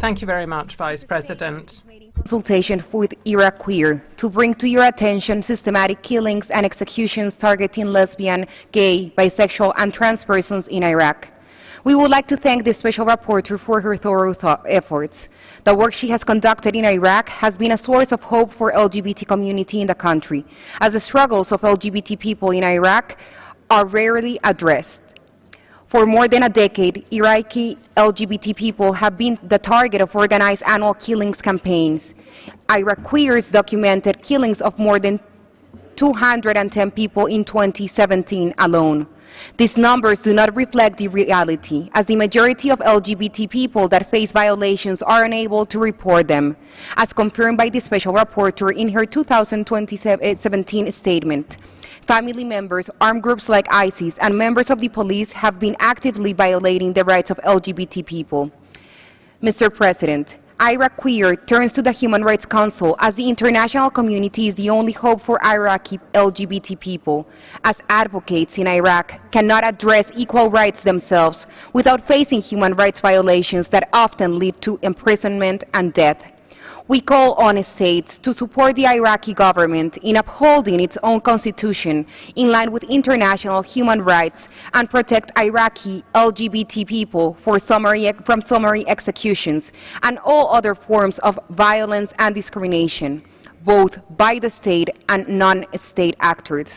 Thank you very much, Vice President. Consultation with IraQueer to bring to your attention systematic killings and executions targeting lesbian, gay, bisexual, and trans persons in Iraq. We would like to thank the Special Rapporteur for her thorough th efforts. The work she has conducted in Iraq has been a source of hope for LGBT community in the country, as the struggles of LGBT people in Iraq are rarely addressed. For more than a decade, Iraqi LGBT people have been the target of organized annual killings campaigns. Iraqis documented killings of more than 210 people in 2017 alone. These numbers do not reflect the reality, as the majority of LGBT people that face violations are unable to report them, as confirmed by the Special Rapporteur in her 2017 statement. Family members, armed groups like ISIS, and members of the police have been actively violating the rights of LGBT people. Mr. President, IraQueer turns to the Human Rights Council as the international community is the only hope for Iraqi LGBT people, as advocates in Iraq cannot address equal rights themselves without facing human rights violations that often lead to imprisonment and death. We call on states to support the Iraqi government in upholding its own constitution in line with international human rights and protect Iraqi LGBT people summary, from summary executions and all other forms of violence and discrimination, both by the state and non-state actors.